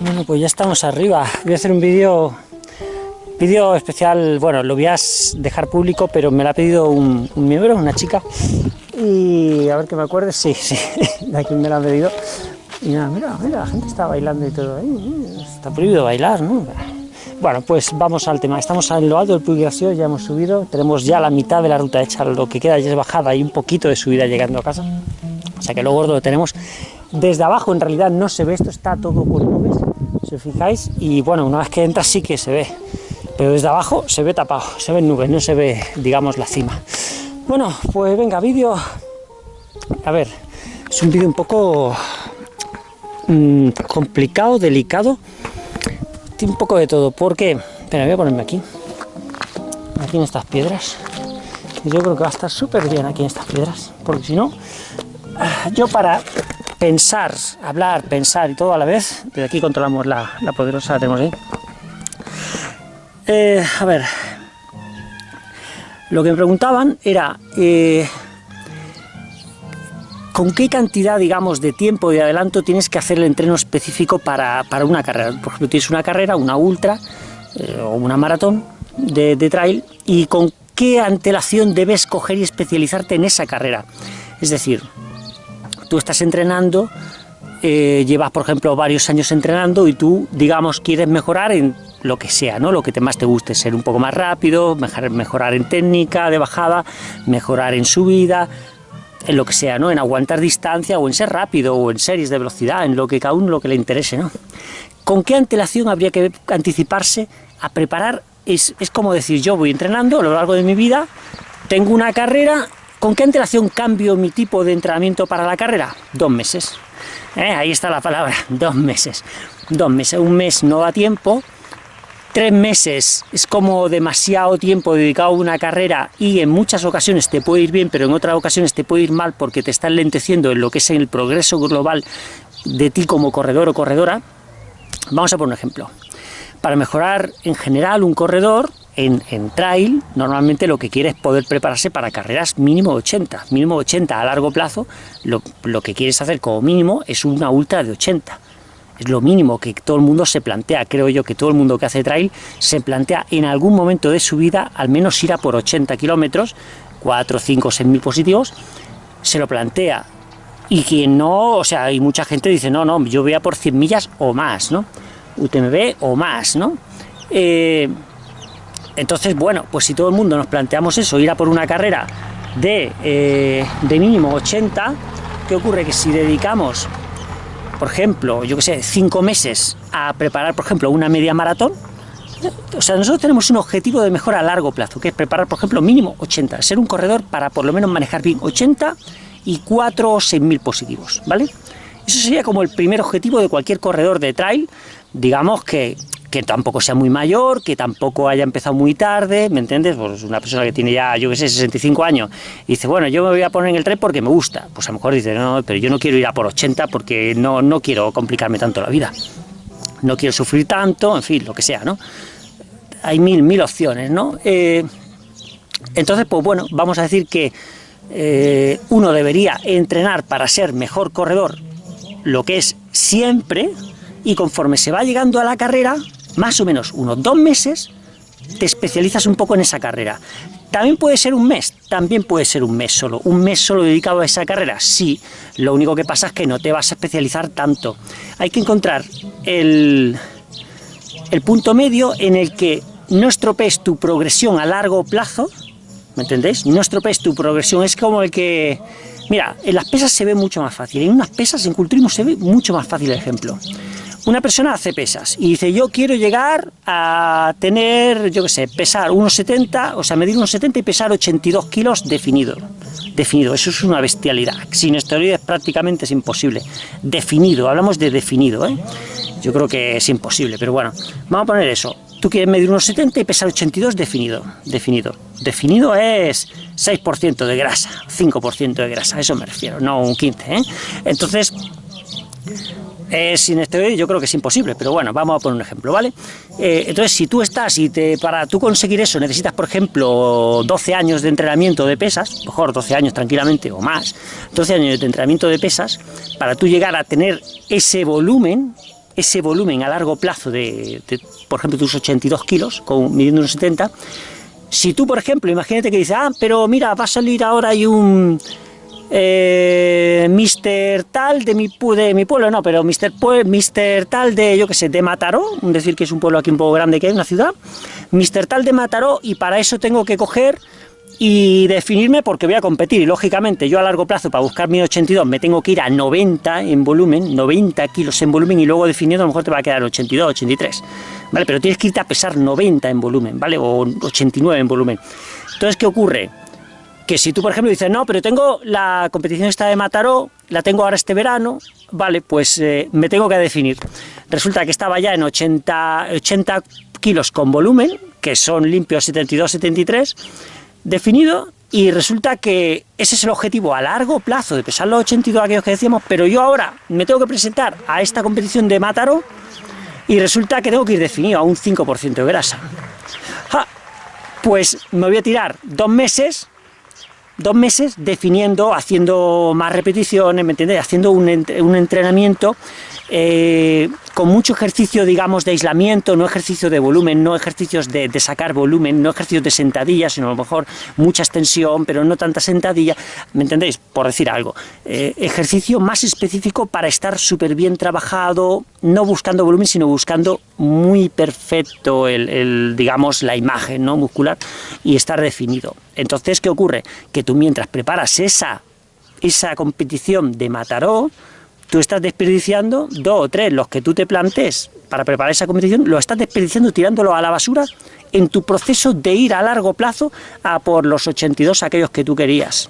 Bueno, pues ya estamos arriba. Voy a hacer un vídeo vídeo especial, bueno, lo voy a dejar público, pero me lo ha pedido un, miembro, una chica. Y a ver que me acuerde, sí, sí, de aquí me lo ha pedido. Y nada, mira, mira, la gente está bailando y todo ahí. Está prohibido bailar, ¿no? Bueno, pues vamos al tema. Estamos en lo alto del Puiglacio, ya hemos subido. Tenemos ya la mitad de la ruta hecha, lo que queda ya es bajada y un poquito de subida llegando a casa. O sea que lo gordo lo tenemos. Desde abajo en realidad no se ve, esto está todo por nubes, si os fijáis. Y bueno, una vez que entras sí que se ve. Pero desde abajo se ve tapado, se ven nubes, no se ve, digamos, la cima. Bueno, pues venga, vídeo. A ver, es un vídeo un poco mmm, complicado, delicado un poco de todo, porque, espera, voy a ponerme aquí, aquí en estas piedras, yo creo que va a estar súper bien aquí en estas piedras, porque si no, yo para pensar, hablar, pensar y todo a la vez, desde aquí controlamos la, poderosa, tenemos ahí, eh, a ver, lo que me preguntaban era, eh, ¿Con qué cantidad, digamos, de tiempo de adelanto tienes que hacer el entreno específico para, una carrera? Por ejemplo, tienes una carrera, una ultra eh, o una maratón de, trail y con qué antelación debes coger y especializarte en esa carrera. Es decir, tú estás entrenando, eh, llevas, por ejemplo, varios años entrenando y tú, digamos, quieres mejorar en lo que sea, ¿no? Lo que más te guste, ser un poco más rápido, mejorar en técnica de bajada, mejorar en subida, en lo que sea, ¿no? En aguantar distancia o en ser rápido o en series de velocidad, en lo que cada uno lo que le interese, ¿no? ¿Con qué antelación habría que anticiparse a preparar? Es, como decir, yo voy entrenando a lo largo de mi vida, tengo una carrera, ¿con qué antelación cambio mi tipo de entrenamiento para la carrera? Dos meses. ¿Eh? Ahí está la palabra, dos meses. Dos meses, un mes no da tiempo, tres meses es como demasiado tiempo dedicado a una carrera y en muchas ocasiones te puede ir bien, pero en otras ocasiones te puede ir mal porque te está lenteciendo en lo que es el progreso global de ti como corredor o corredora. Vamos a poner un ejemplo. Para mejorar en general un corredor, en, trail, normalmente lo que quiere es poder prepararse para carreras mínimo 80. Mínimo 80 a largo plazo, lo, lo que quieres hacer como mínimo es una ultra de 80 es lo mínimo que todo el mundo se plantea, creo yo que todo el mundo que hace trail se plantea en algún momento de su vida al menos ir a por 80 kilómetros, 4, 5, 6 mil positivos, se lo plantea. Y quien no, o sea, hay mucha gente dice, no, no, yo voy a por 100 millas o más, ¿no? UTMB o más, ¿no? Eh, entonces, bueno, pues si todo el mundo nos planteamos eso, ir a por una carrera de, eh, de mínimo 80, ¿qué ocurre? Que si dedicamos por ejemplo, yo que sé, cinco meses a preparar, por ejemplo, una media maratón, o sea, nosotros tenemos un objetivo de mejora a largo plazo, que es preparar, por ejemplo, mínimo 80, ser un corredor para por lo menos manejar bien 80 y 4 o 6 mil positivos, ¿vale? Eso sería como el primer objetivo de cualquier corredor de trail, digamos que que tampoco sea muy mayor, que tampoco haya empezado muy tarde, ¿me entiendes? Pues una persona que tiene ya, yo que sé, 65 años, y dice, bueno, yo me voy a poner en el tren porque me gusta, pues a lo mejor dice, no, pero yo no quiero ir a por 80 porque no, no quiero complicarme tanto la vida, no quiero sufrir tanto, en fin, lo que sea, ¿no? Hay mil, mil opciones, ¿no? Eh, entonces, pues bueno, vamos a decir que eh, uno debería entrenar para ser mejor corredor, lo que es siempre, y conforme se va llegando a la carrera, más o menos unos dos meses, te especializas un poco en esa carrera. También puede ser un mes, también puede ser un mes solo. Un mes solo dedicado a esa carrera, sí. Lo único que pasa es que no te vas a especializar tanto. Hay que encontrar el, punto medio en el que no estropees tu progresión a largo plazo, ¿me entendéis? No estropees tu progresión, es como el que... Mira, en las pesas se ve mucho más fácil, en unas pesas, en culturismo se ve mucho más fácil el ejemplo. Una persona hace pesas y dice, yo quiero llegar a tener, yo qué sé, pesar unos 70, o sea, medir unos 70 y pesar 82 kilos definido. Definido, eso es una bestialidad. Sin esteroides prácticamente es imposible. Definido, hablamos de definido, ¿eh? Yo creo que es imposible, pero bueno, vamos a poner eso. Tú quieres medir unos 70 y pesar 82 definido. Definido. Definido es 6% de grasa, 5% de grasa, a eso me refiero, no un 15, ¿eh? Entonces, eh, sin esteroides yo creo que es imposible, pero bueno, vamos a poner un ejemplo, ¿vale? Eh, entonces, si tú estás y te, para tú conseguir eso necesitas, por ejemplo, 12 años de entrenamiento de pesas, mejor 12 años tranquilamente o más, 12 años de entrenamiento de pesas, para tú llegar a tener ese volumen, ese volumen a largo plazo de, por ejemplo, tus 82 kilos, con, midiendo unos 70, si tú, por ejemplo, imagínate que dices, ah, pero mira, va a salir ahora hay un eh, Mister tal de mi, de mi pueblo, no, pero Mister, Mister tal de, yo qué sé, de Mataró, decir que es un pueblo aquí un poco grande que hay, una ciudad, Mister tal de Mataró, y para eso tengo que coger y definirme porque voy a competir, y lógicamente yo a largo plazo para buscar mi 82 me tengo que ir a 90 en volumen, 90 kilos en volumen, y luego definiendo a lo mejor te va a quedar 82, 83, ¿vale? Pero tienes que irte a pesar 90 en volumen, ¿vale? O 89 en volumen. Entonces, ¿qué ocurre? Que si tú, por ejemplo, dices, no, pero tengo la competición esta de Mataró, la tengo ahora este verano, vale, pues eh, me tengo que definir. Resulta que estaba ya en 80, 80 kilos con volumen, que son limpios 72-73, definido, y resulta que ese es el objetivo a largo plazo, de pesar los 82 aquellos que decíamos, pero yo ahora me tengo que presentar a esta competición de Mataró, y resulta que tengo que ir definido a un 5% de grasa. pues me voy a tirar dos meses dos meses definiendo, haciendo más repeticiones, ¿me entiendes? Haciendo un, entrenamiento eh, con mucho ejercicio, digamos, de aislamiento, no ejercicio de volumen, no ejercicios de, sacar volumen, no ejercicios de sentadilla, sino a lo mejor mucha extensión, pero no tanta sentadilla, ¿me entendéis? Por decir algo. Eh, ejercicio más específico para estar súper bien trabajado, no buscando volumen, sino buscando muy perfecto el, digamos, la imagen ¿no? muscular y estar definido. Entonces, ¿qué ocurre? Que tú mientras preparas esa, esa competición de Mataró, tú estás desperdiciando dos o tres, los que tú te plantees para preparar esa competición, lo estás desperdiciando tirándolo a la basura en tu proceso de ir a largo plazo a por los 82 aquellos que tú querías,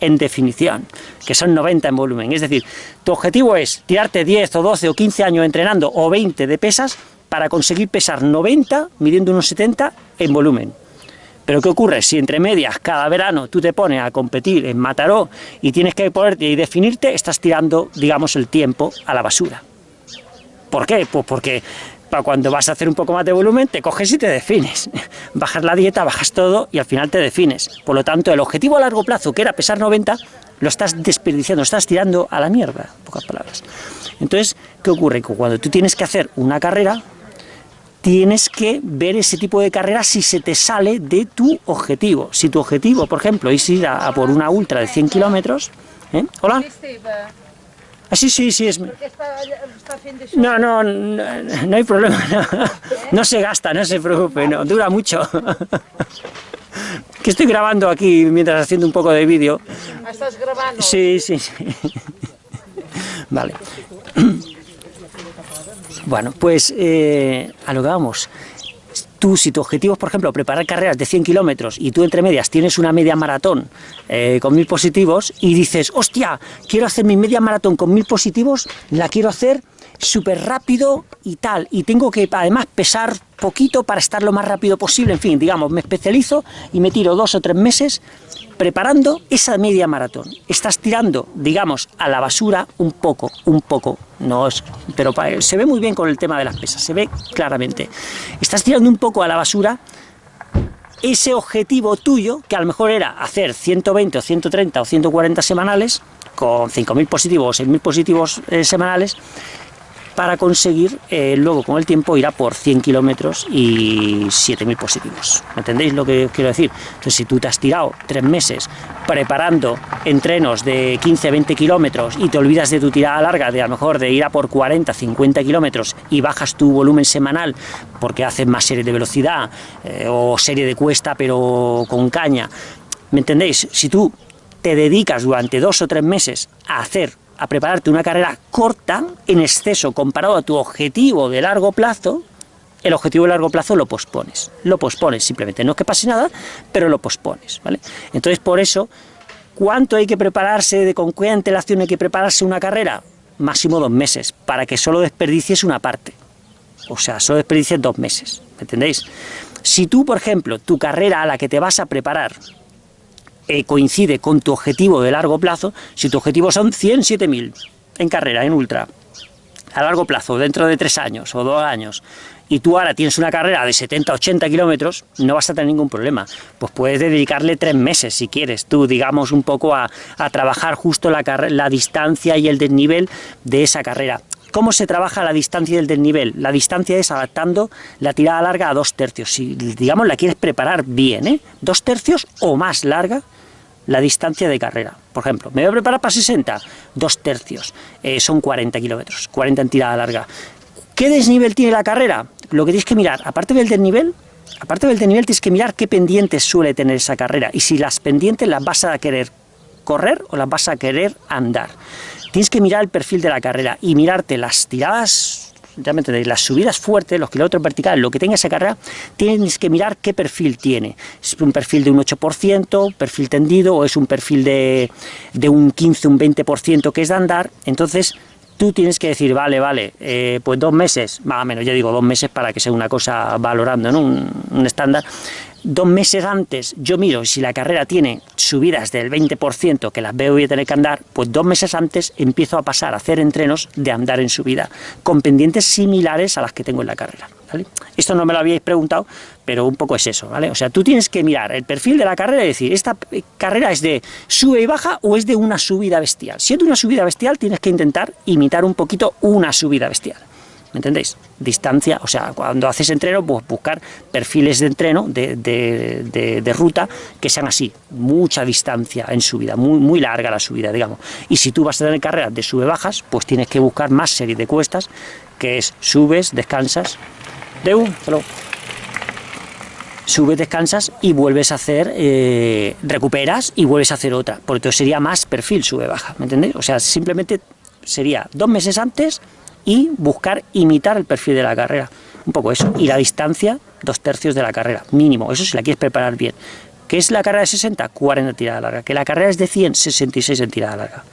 en definición, que son 90 en volumen. Es decir, tu objetivo es tirarte 10 o 12 o 15 años entrenando o 20 de pesas para conseguir pesar 90 midiendo unos 70 en volumen. Pero ¿qué ocurre? Si entre medias, cada verano, tú te pones a competir en Mataró y tienes que ponerte y definirte, estás tirando, digamos, el tiempo a la basura. ¿Por qué? Pues porque para cuando vas a hacer un poco más de volumen, te coges y te defines. Bajas la dieta, bajas todo y al final te defines. Por lo tanto, el objetivo a largo plazo, que era pesar 90, lo estás desperdiciando, estás tirando a la mierda, en pocas palabras. Entonces, ¿qué ocurre? Cuando tú tienes que hacer una carrera, tienes que ver ese tipo de carrera si se te sale de tu objetivo. Si tu objetivo, por ejemplo, es ir a, por una ultra de 100 kilómetros... ¿eh? ¿Hola? Ah, sí, sí, sí. Es... No, no, no, hay problema. No. se gasta, no se preocupe, no, dura mucho. Que estoy grabando aquí mientras haciendo un poco de vídeo. Ah, ¿Estás grabando? Sí, sí, sí. Vale. Bueno, pues eh, a lo que vamos. Tú, si tu objetivo es, por ejemplo, preparar carreras de 100 kilómetros y tú entre medias tienes una media maratón eh, con mil positivos y dices, hostia, quiero hacer mi media maratón con mil positivos, la quiero hacer súper rápido y tal, y tengo que además pesar poquito para estar lo más rápido posible, en fin, digamos, me especializo y me tiro dos o tres meses preparando esa media maratón. Estás tirando, digamos, a la basura un poco, un poco, no es, pero se ve muy bien con el tema de las pesas, se ve claramente. Estás tirando un poco a la basura ese objetivo tuyo, que a lo mejor era hacer 120 o 130 o 140 semanales, con 5.000 positivos o 6.000 positivos eh, semanales, para conseguir eh, luego con el tiempo ir a por 100 kilómetros y 7.000 positivos. ¿Me entendéis lo que quiero decir? Entonces si tú te has tirado tres meses preparando entrenos de 15-20 kilómetros y te olvidas de tu tirada larga, de a lo mejor de ir a por 40-50 kilómetros y bajas tu volumen semanal porque haces más serie de velocidad eh, o serie de cuesta pero con caña, ¿me entendéis? Si tú te dedicas durante dos o tres meses a hacer a prepararte una carrera corta en exceso comparado a tu objetivo de largo plazo, el objetivo de largo plazo lo pospones, lo pospones simplemente, no es que pase nada, pero lo pospones, ¿vale? Entonces por eso, ¿cuánto hay que prepararse, de con qué antelación hay que prepararse una carrera? Máximo dos meses, para que solo desperdicies una parte, o sea, solo desperdicies dos meses, ¿me entendéis? Si tú, por ejemplo, tu carrera a la que te vas a preparar eh, coincide con tu objetivo de largo plazo, si tu objetivo son 107.000 en carrera, en ultra, a largo plazo, dentro de tres años o dos años, y tú ahora tienes una carrera de 70, 80 kilómetros, no vas a tener ningún problema. Pues puedes dedicarle tres meses, si quieres, tú, digamos, un poco a, trabajar justo la, la distancia y el desnivel de esa carrera. ¿Cómo se trabaja la distancia y el desnivel? La distancia es adaptando la tirada larga a dos tercios. Si, digamos, la quieres preparar bien, ¿eh? Dos tercios o más larga, la distancia de carrera. Por ejemplo, me voy a preparar para 60, dos tercios, eh, son 40 kilómetros, 40 en tirada larga. ¿Qué desnivel tiene la carrera? Lo que tienes que mirar, aparte del desnivel, aparte del desnivel tienes que mirar qué pendientes suele tener esa carrera y si las pendientes las vas a querer correr o las vas a querer andar. Tienes que mirar el perfil de la carrera y mirarte las tiradas de las subidas fuertes, los kilómetros verticales, lo que tenga esa carrera, tienes que mirar qué perfil tiene. ¿Es un perfil de un 8%, perfil tendido, o es un perfil de, de un 15, un 20% que es de andar? Entonces, tú tienes que decir, vale, vale, eh, pues dos meses, más o menos, ya digo dos meses para que sea una cosa valorando, ¿no? un estándar, dos meses antes yo miro si la carrera tiene subidas del 20% que las veo voy a tener que andar, pues dos meses antes empiezo a pasar a hacer entrenos de andar en subida, con pendientes similares a las que tengo en la carrera. Esto no me lo habíais preguntado, pero un poco es eso, ¿vale? O sea, tú tienes que mirar el perfil de la carrera y decir, ¿esta carrera es de sube y baja o es de una subida bestial? Si es de una subida bestial, tienes que intentar imitar un poquito una subida bestial. ¿Me entendéis? Distancia, o sea, cuando haces entreno, pues buscar perfiles de entreno, de, ruta, que sean así, mucha distancia en subida, muy, muy larga la subida, digamos. Y si tú vas a tener carreras de sube-bajas, pues tienes que buscar más serie de cuestas, que es subes, descansas, de un, subes, descansas y vuelves a hacer, eh, recuperas y vuelves a hacer otra, porque entonces sería más perfil sube-baja, ¿me entendéis? O sea, simplemente sería dos meses antes y buscar imitar el perfil de la carrera. Un poco eso. Y la distancia, dos tercios de la carrera, mínimo. Eso si la quieres preparar bien. ¿Qué es la carrera de 60? 40 en tirada larga. Que la carrera es de 100, 66 en tirada larga.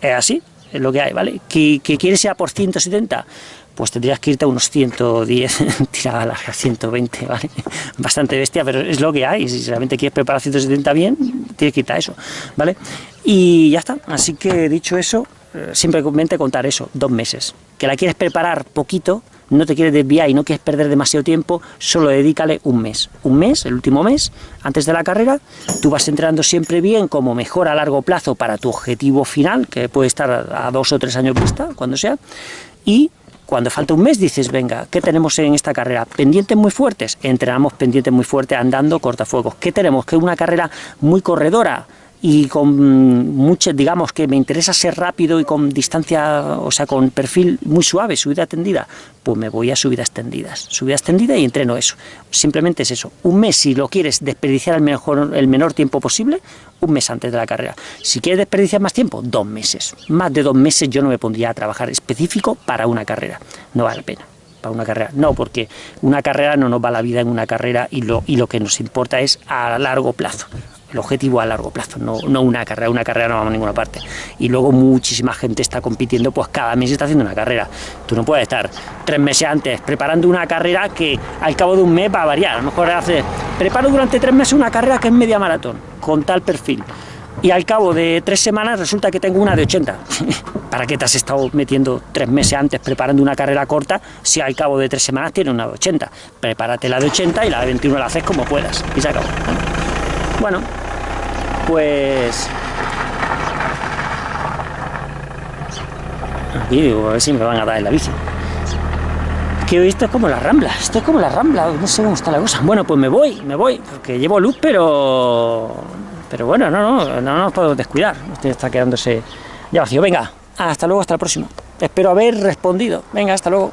Es así, es lo que hay, ¿vale? ¿Que, que quieres ir por 170? Pues tendrías que irte a unos 110 en tirada larga, 120, ¿vale? Bastante bestia, pero es lo que hay. Si realmente quieres preparar 170 bien, tienes que irte a eso, ¿vale? Y ya está. Así que dicho eso, eh, simplemente contar eso, dos meses. Que la quieres preparar poquito, no te quieres desviar y no quieres perder demasiado tiempo, solo dedícale un mes. Un mes, el último mes, antes de la carrera, tú vas entrenando siempre bien como mejor a largo plazo para tu objetivo final, que puede estar a dos o tres años vista, cuando sea, y cuando falta un mes dices, venga, ¿qué tenemos en esta carrera? ¿Pendientes muy fuertes? Entrenamos pendientes muy fuertes andando cortafuegos. ¿Qué tenemos? Que una carrera muy corredora, y con mucho, digamos que me interesa ser rápido y con distancia, o sea, con perfil muy suave, subida tendida, pues me voy a subidas extendidas, subida extendida y entreno eso. Simplemente es eso. Un mes, si lo quieres desperdiciar el, mejor, el menor tiempo posible, un mes antes de la carrera. Si quieres desperdiciar más tiempo, dos meses. Más de dos meses yo no me pondría a trabajar específico para una carrera. No vale la pena para una carrera. No, porque una carrera no nos va la vida en una carrera y lo, y lo que nos importa es a largo plazo el objetivo a largo plazo, no, no, una carrera, una carrera no vamos a ninguna parte. Y luego muchísima gente está compitiendo, pues cada mes está haciendo una carrera. Tú no puedes estar tres meses antes preparando una carrera que al cabo de un mes va a variar. A lo mejor hace, preparo durante tres meses una carrera que es media maratón, con tal perfil. Y al cabo de tres semanas resulta que tengo una de 80. ¿Para qué te has estado metiendo tres meses antes preparando una carrera corta si al cabo de tres semanas tienes una de 80? Prepárate la de 80 y la de 21 la haces como puedas. Y se acabó. Bueno, pues... Aquí digo, a ver si me van a dar en la bici. Que esto es como la rambla, esto es como la rambla, no sé cómo está la cosa. Bueno, pues me voy, me voy, porque llevo luz, pero... Pero bueno, no, no, no nos podemos descuidar. Usted está quedándose ya vacío. Venga, hasta luego, hasta la próxima. Espero haber respondido. Venga, hasta luego.